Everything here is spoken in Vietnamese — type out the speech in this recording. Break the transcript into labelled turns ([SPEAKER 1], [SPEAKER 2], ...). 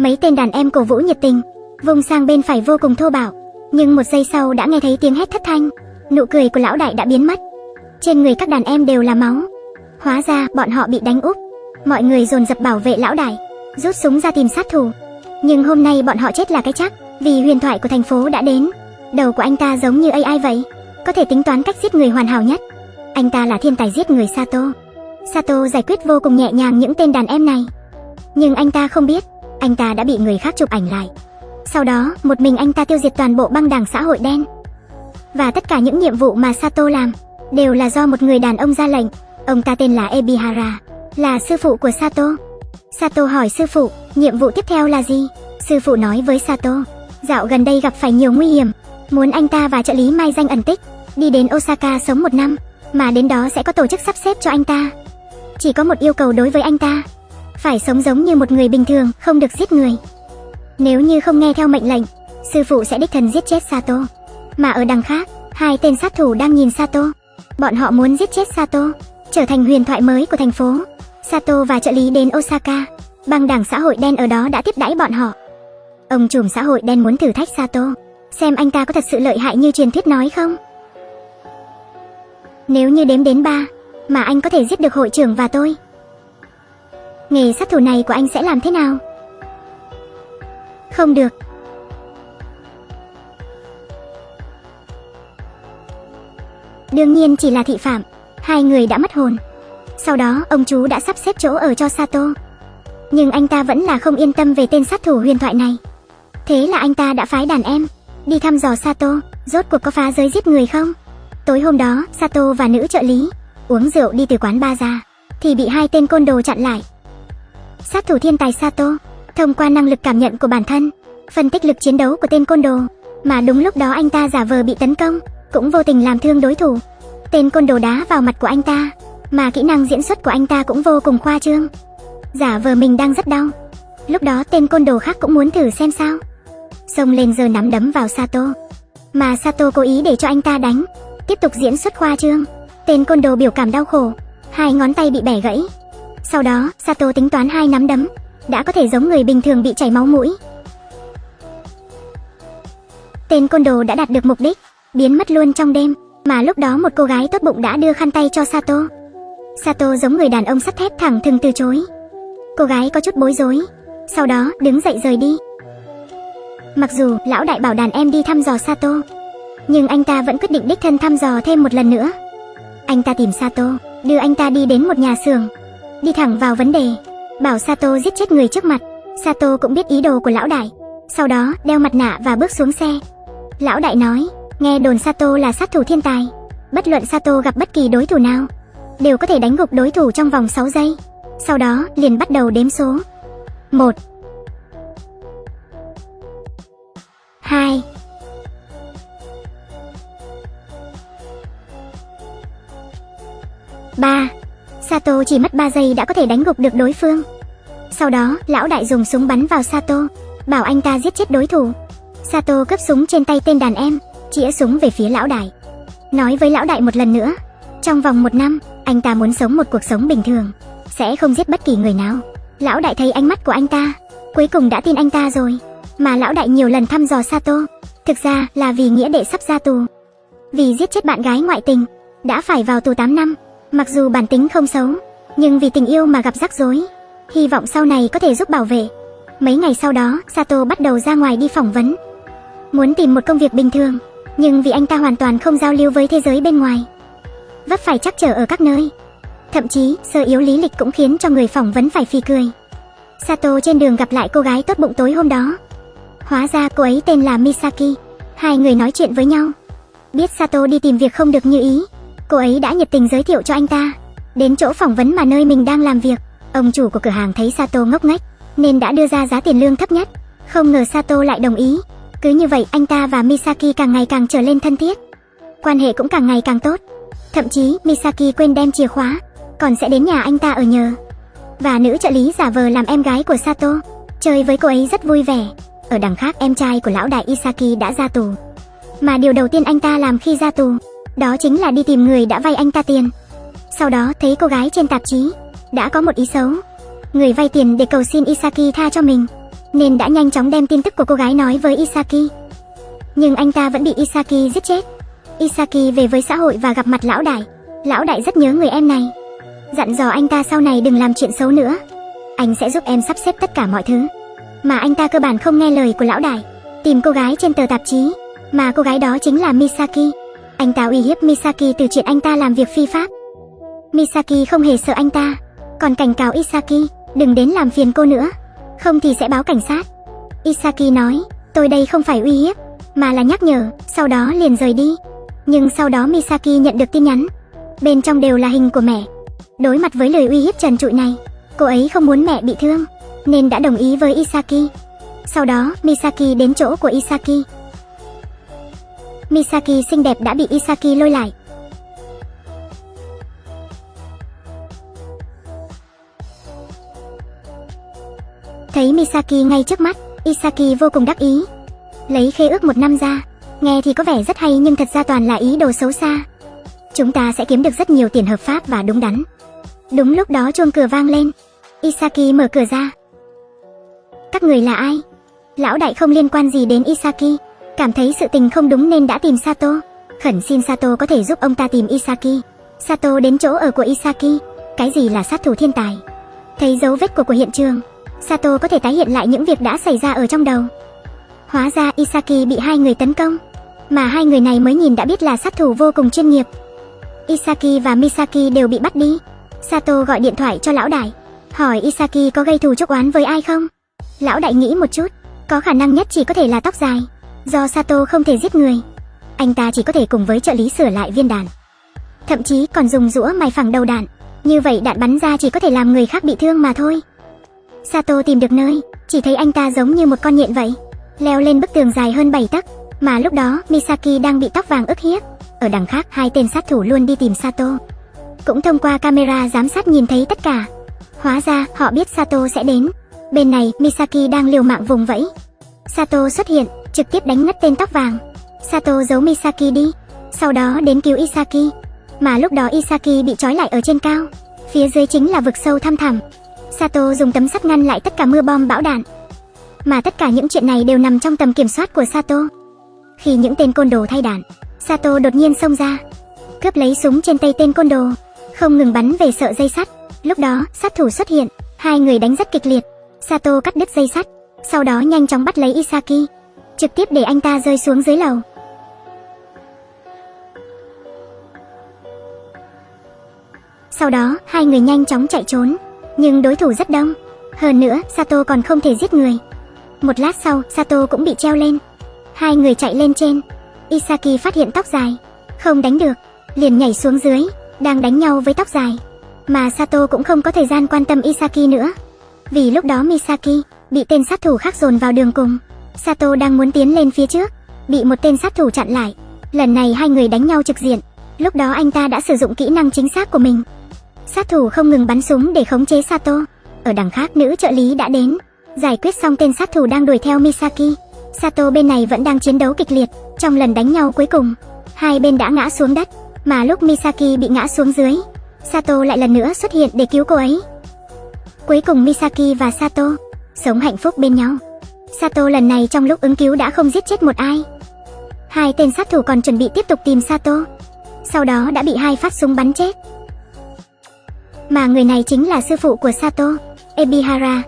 [SPEAKER 1] Mấy tên đàn em cổ vũ nhiệt tình, vùng sang bên phải vô cùng thô bạo, nhưng một giây sau đã nghe thấy tiếng hét thất thanh, nụ cười của lão đại đã biến mất. Trên người các đàn em đều là máu. Hóa ra bọn họ bị đánh úp. Mọi người dồn dập bảo vệ lão đại, rút súng ra tìm sát thủ. Nhưng hôm nay bọn họ chết là cái chắc, vì huyền thoại của thành phố đã đến. Đầu của anh ta giống như AI vậy, có thể tính toán cách giết người hoàn hảo nhất. Anh ta là thiên tài giết người Sato. Sato giải quyết vô cùng nhẹ nhàng những tên đàn em này. Nhưng anh ta không biết, anh ta đã bị người khác chụp ảnh lại. Sau đó, một mình anh ta tiêu diệt toàn bộ băng đảng xã hội đen. Và tất cả những nhiệm vụ mà Sato làm đều là do một người đàn ông ra lệnh. Ông ta tên là Ebihara, là sư phụ của Sato. Sato hỏi sư phụ, nhiệm vụ tiếp theo là gì? Sư phụ nói với Sato, dạo gần đây gặp phải nhiều nguy hiểm, muốn anh ta và trợ lý Mai danh ẩn tích, đi đến Osaka sống một năm, mà đến đó sẽ có tổ chức sắp xếp cho anh ta. Chỉ có một yêu cầu đối với anh ta, phải sống giống như một người bình thường, không được giết người. Nếu như không nghe theo mệnh lệnh, sư phụ sẽ đích thân giết chết Sato. Mà ở đằng khác, hai tên sát thủ đang nhìn Sato. Bọn họ muốn giết chết Sato, trở thành huyền thoại mới của thành phố. Sato và trợ lý đến Osaka, băng đảng xã hội đen ở đó đã tiếp đãi bọn họ. Ông trùm xã hội đen muốn thử thách Sato, xem anh ta có thật sự lợi hại như truyền thuyết nói không. Nếu như đếm đến ba, mà anh có thể giết được hội trưởng và tôi. Nghề sát thủ này của anh sẽ làm thế nào? Không được. Đương nhiên chỉ là thị phạm, hai người đã mất hồn. Sau đó, ông chú đã sắp xếp chỗ ở cho Sato. Nhưng anh ta vẫn là không yên tâm về tên sát thủ huyền thoại này. Thế là anh ta đã phái đàn em đi thăm dò Sato, rốt cuộc có phá giới giết người không? Tối hôm đó, Sato và nữ trợ lý uống rượu đi từ quán ba ra, thì bị hai tên côn đồ chặn lại. Sát thủ thiên tài Sato, thông qua năng lực cảm nhận của bản thân, phân tích lực chiến đấu của tên côn đồ, mà đúng lúc đó anh ta giả vờ bị tấn công, cũng vô tình làm thương đối thủ. Tên côn đồ đá vào mặt của anh ta, mà kỹ năng diễn xuất của anh ta cũng vô cùng khoa trương. Giả vờ mình đang rất đau. Lúc đó tên côn đồ khác cũng muốn thử xem sao. Xông lên giờ nắm đấm vào Sato. Mà Sato cố ý để cho anh ta đánh, tiếp tục diễn xuất khoa trương. Tên côn đồ biểu cảm đau khổ, hai ngón tay bị bẻ gãy. Sau đó, Sato tính toán hai nắm đấm, đã có thể giống người bình thường bị chảy máu mũi. Tên côn đồ đã đạt được mục đích, biến mất luôn trong đêm, mà lúc đó một cô gái tốt bụng đã đưa khăn tay cho Sato. Sato giống người đàn ông sắt thép thẳng thừng từ chối. Cô gái có chút bối rối, sau đó đứng dậy rời đi. Mặc dù lão đại bảo đàn em đi thăm dò Sato, nhưng anh ta vẫn quyết định đích thân thăm dò thêm một lần nữa. Anh ta tìm Sato, đưa anh ta đi đến một nhà xưởng, đi thẳng vào vấn đề, bảo Sato giết chết người trước mặt. Sato cũng biết ý đồ của lão đại, sau đó đeo mặt nạ và bước xuống xe. Lão đại nói, nghe đồn Sato là sát thủ thiên tài, bất luận Sato gặp bất kỳ đối thủ nào, đều có thể đánh gục đối thủ trong vòng 6 giây. Sau đó, liền bắt đầu đếm số. 1 2 3 Sato chỉ mất 3 giây đã có thể đánh gục được đối phương. Sau đó, lão đại dùng súng bắn vào Sato, bảo anh ta giết chết đối thủ. Sato cướp súng trên tay tên đàn em, chĩa súng về phía lão đại. Nói với lão đại một lần nữa, trong vòng một năm, anh ta muốn sống một cuộc sống bình thường, sẽ không giết bất kỳ người nào. Lão đại thấy ánh mắt của anh ta, cuối cùng đã tin anh ta rồi. Mà lão đại nhiều lần thăm dò Sato, thực ra là vì nghĩa đệ sắp ra tù. Vì giết chết bạn gái ngoại tình, đã phải vào tù 8 năm. Mặc dù bản tính không xấu, nhưng vì tình yêu mà gặp rắc rối, hy vọng sau này có thể giúp bảo vệ. Mấy ngày sau đó, Sato bắt đầu ra ngoài đi phỏng vấn. Muốn tìm một công việc bình thường, nhưng vì anh ta hoàn toàn không giao lưu với thế giới bên ngoài. Vấp phải chắc trở ở các nơi. Thậm chí, sơ yếu lý lịch cũng khiến cho người phỏng vấn phải phì cười. Sato trên đường gặp lại cô gái tốt bụng tối hôm đó. Hóa ra cô ấy tên là Misaki. Hai người nói chuyện với nhau. Biết Sato đi tìm việc không được như ý, Cô ấy đã nhiệt tình giới thiệu cho anh ta đến chỗ phỏng vấn mà nơi mình đang làm việc. Ông chủ của cửa hàng thấy Sato ngốc nghếch nên đã đưa ra giá tiền lương thấp nhất. Không ngờ Sato lại đồng ý. Cứ như vậy anh ta và Misaki càng ngày càng trở lên thân thiết. Quan hệ cũng càng ngày càng tốt. Thậm chí Misaki quên đem chìa khóa, còn sẽ đến nhà anh ta ở nhờ. Và nữ trợ lý giả vờ làm em gái của Sato, chơi với cô ấy rất vui vẻ. Ở đằng khác em trai của lão đại Isaki đã ra tù. Mà điều đầu tiên anh ta làm khi ra tù đó chính là đi tìm người đã vay anh ta tiền. Sau đó thấy cô gái trên tạp chí đã có một ý xấu. Người vay tiền để cầu xin Isaki tha cho mình. nên đã nhanh chóng đem tin tức của cô gái nói với Isaki. Nhưng anh ta vẫn bị Isaki giết chết. Isaki về với xã hội và gặp mặt lão đại. Lão đại rất nhớ người em này. Dặn dò anh ta sau này đừng làm chuyện xấu nữa. Anh sẽ giúp em sắp xếp tất cả mọi thứ. Mà anh ta cơ bản không nghe lời của lão đại. Tìm cô gái trên tờ tạp chí, mà cô gái đó chính là Misaki. Anh ta uy hiếp Misaki từ chuyện anh ta làm việc phi pháp. Misaki không hề sợ anh ta, còn cảnh cáo Isaki, đừng đến làm phiền cô nữa, không thì sẽ báo cảnh sát. Isaki nói, tôi đây không phải uy hiếp, mà là nhắc nhở, sau đó liền rời đi. Nhưng sau đó Misaki nhận được tin nhắn, bên trong đều là hình của mẹ. Đối mặt với lời uy hiếp trần trụi này, cô ấy không muốn mẹ bị thương, nên đã đồng ý với Isaki. Sau đó, Misaki đến chỗ của Isaki. Misaki xinh đẹp đã bị Isaki lôi lại. Thấy Misaki ngay trước mắt, Isaki vô cùng đắc ý. Lấy khế ước một năm ra, nghe thì có vẻ rất hay nhưng thật ra toàn là ý đồ xấu xa. Chúng ta sẽ kiếm được rất nhiều tiền hợp pháp và đúng đắn. Đúng lúc đó chuông cửa vang lên. Isaki mở cửa ra. Các người là ai? Lão đại không liên quan gì đến Isaki, cảm thấy sự tình không đúng nên đã tìm Sato. Khẩn xin Sato có thể giúp ông ta tìm Isaki. Sato đến chỗ ở của Isaki, cái gì là sát thủ thiên tài. Thấy dấu vết của của hiện trường, Sato có thể tái hiện lại những việc đã xảy ra ở trong đầu. Hóa ra Isaki bị hai người tấn công, mà hai người này mới nhìn đã biết là sát thủ vô cùng chuyên nghiệp. Isaki và Misaki đều bị bắt đi. Sato gọi điện thoại cho lão đại, hỏi Isaki có gây thù chốc oán với ai không. Lão đại nghĩ một chút, có khả năng nhất chỉ có thể là tóc dài, do Sato không thể giết người. Anh ta chỉ có thể cùng với trợ lý sửa lại viên đạn. Thậm chí còn dùng rũa mài phẳng đầu đạn, như vậy đạn bắn ra chỉ có thể làm người khác bị thương mà thôi. Sato tìm được nơi, chỉ thấy anh ta giống như một con nhện vậy, leo lên bức tường dài hơn 7 tấc, mà lúc đó Misaki đang bị tóc vàng ức hiếp. Ở đằng khác hai tên sát thủ luôn đi tìm Sato. Cũng thông qua camera giám sát nhìn thấy tất cả. Hóa ra họ biết Sato sẽ đến. Bên này Misaki đang liều mạng vùng vẫy. Sato xuất hiện, trực tiếp đánh ngất tên tóc vàng. Sato giấu Misaki đi, sau đó đến cứu Isaki. Mà lúc đó Isaki bị trói lại ở trên cao, phía dưới chính là vực sâu thăm thẳm. Sato dùng tấm sắt ngăn lại tất cả mưa bom bão đạn. Mà tất cả những chuyện này đều nằm trong tầm kiểm soát của Sato. Khi những tên côn đồ thay đạn, Sato đột nhiên xông ra, cướp lấy súng trên tay tên côn đồ, không ngừng bắn về sợ dây sắt. Lúc đó, sát thủ xuất hiện, hai người đánh rất kịch liệt. Sato cắt đứt dây sắt, sau đó nhanh chóng bắt lấy Isaki, trực tiếp để anh ta rơi xuống dưới lầu. Sau đó, hai người nhanh chóng chạy trốn, nhưng đối thủ rất đông. Hơn nữa, Sato còn không thể giết người. Một lát sau, Sato cũng bị treo lên. Hai người chạy lên trên. Isaki phát hiện tóc dài, không đánh được, liền nhảy xuống dưới, đang đánh nhau với tóc dài. Mà Sato cũng không có thời gian quan tâm Isaki nữa. Vì lúc đó Misaki bị tên sát thủ khác dồn vào đường cùng. Sato đang muốn tiến lên phía trước, bị một tên sát thủ chặn lại. Lần này hai người đánh nhau trực diện. Lúc đó anh ta đã sử dụng kỹ năng chính xác của mình. Sát thủ không ngừng bắn súng để khống chế Sato. Ở đằng khác nữ trợ lý đã đến, giải quyết xong tên sát thủ đang đuổi theo Misaki. Sato bên này vẫn đang chiến đấu kịch liệt, trong lần đánh nhau cuối cùng, hai bên đã ngã xuống đất, mà lúc Misaki bị ngã xuống dưới, Sato lại lần nữa xuất hiện để cứu cô ấy. Cuối cùng Misaki và Sato sống hạnh phúc bên nhau. Sato lần này trong lúc ứng cứu đã không giết chết một ai. Hai tên sát thủ còn chuẩn bị tiếp tục tìm Sato. Sau đó đã bị hai phát súng bắn chết. Mà người này chính là sư phụ của Sato, Ebihara,